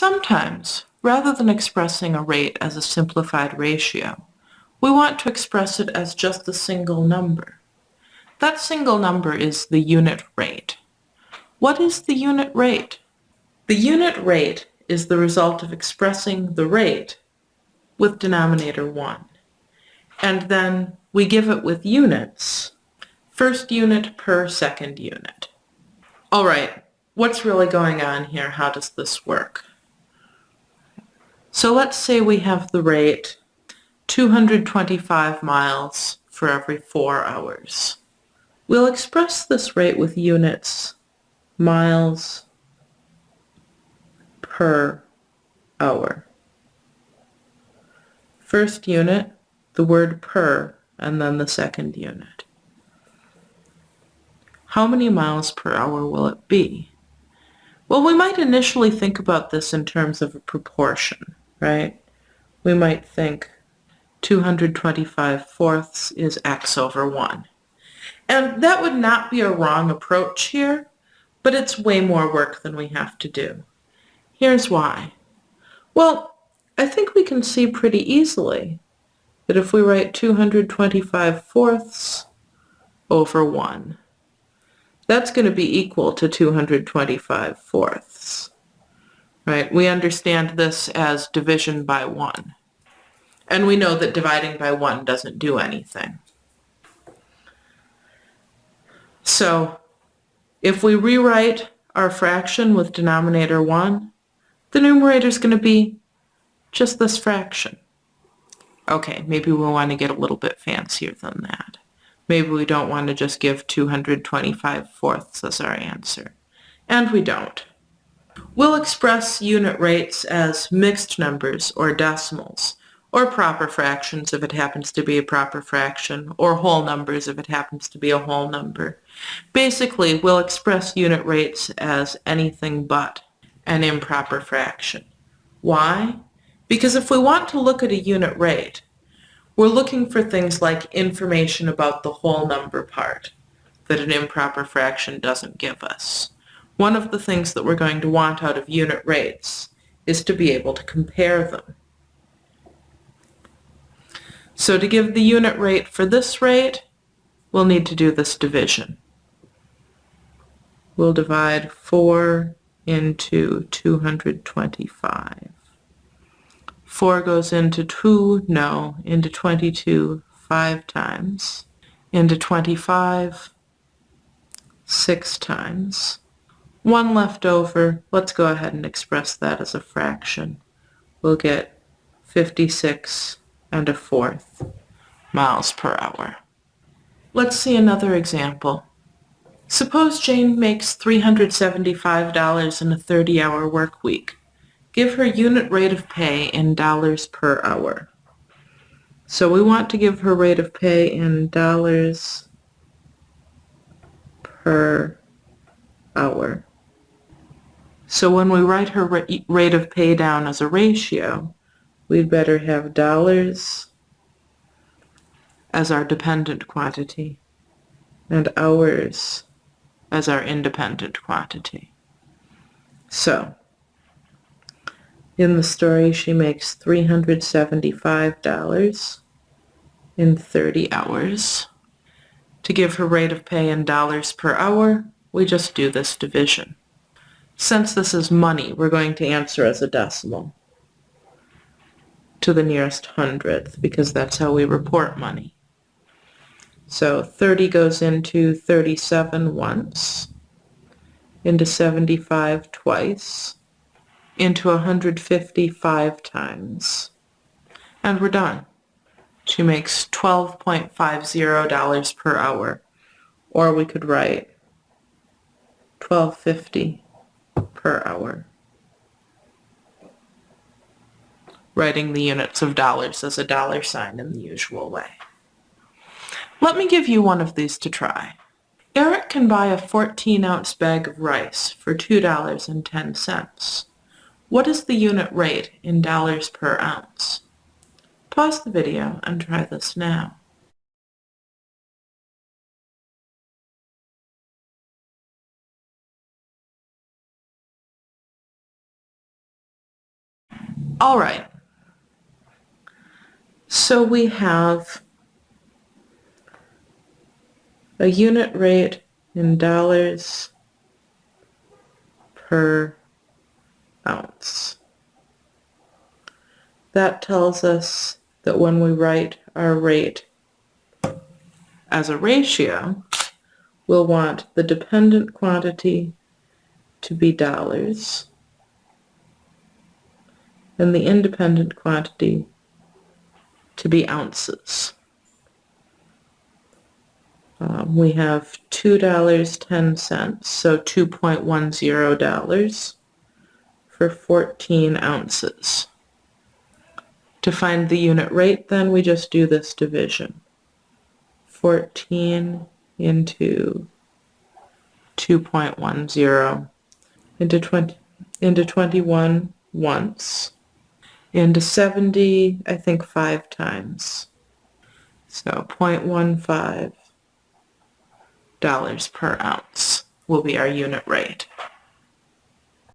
Sometimes, rather than expressing a rate as a simplified ratio, we want to express it as just a single number. That single number is the unit rate. What is the unit rate? The unit rate is the result of expressing the rate with denominator 1. And then we give it with units, first unit per second unit. All right, what's really going on here? How does this work? So let's say we have the rate 225 miles for every four hours. We'll express this rate with units miles per hour. First unit, the word per, and then the second unit. How many miles per hour will it be? Well, we might initially think about this in terms of a proportion, right? We might think 225 fourths is x over 1. And that would not be a wrong approach here, but it's way more work than we have to do. Here's why. Well, I think we can see pretty easily that if we write 225 fourths over 1, that's going to be equal to 225 fourths. Right? We understand this as division by 1. And we know that dividing by 1 doesn't do anything. So if we rewrite our fraction with denominator 1, the numerator is going to be just this fraction. Okay, maybe we want to get a little bit fancier than that. Maybe we don't want to just give 225 fourths as our answer. And we don't. We'll express unit rates as mixed numbers or decimals, or proper fractions if it happens to be a proper fraction, or whole numbers if it happens to be a whole number. Basically, we'll express unit rates as anything but an improper fraction. Why? Because if we want to look at a unit rate, we're looking for things like information about the whole number part that an improper fraction doesn't give us. One of the things that we're going to want out of unit rates is to be able to compare them. So to give the unit rate for this rate, we'll need to do this division. We'll divide 4 into 225. 4 goes into 2, no, into 22 5 times, into 25 6 times. 1 left over, let's go ahead and express that as a fraction. We'll get 56 and a fourth miles per hour. Let's see another example. Suppose Jane makes $375 in a 30-hour work week. Give her unit rate of pay in dollars per hour. So we want to give her rate of pay in dollars per hour. So when we write her rate of pay down as a ratio, we'd better have dollars as our dependent quantity and hours as our independent quantity. So, in the story she makes $375 in 30 hours. To give her rate of pay in dollars per hour, we just do this division. Since this is money, we're going to answer as a decimal to the nearest hundredth because that's how we report money. So 30 goes into 37 once, into 75 twice, into 155 times, and we're done. She makes $12.50 per hour, or we could write 1250 per hour. writing the units of dollars as a dollar sign in the usual way. Let me give you one of these to try. Eric can buy a 14-ounce bag of rice for $2.10. What is the unit rate in dollars per ounce? Pause the video and try this now. All right. So we have a unit rate in dollars per ounce. That tells us that when we write our rate as a ratio, we'll want the dependent quantity to be dollars and the independent quantity to be ounces. Um, we have $2.10, so $2.10 for 14 ounces. To find the unit rate, then we just do this division. 14 into 2.10 into 20 into 21 once into 70 I think five times. So 0.15 dollars per ounce will be our unit rate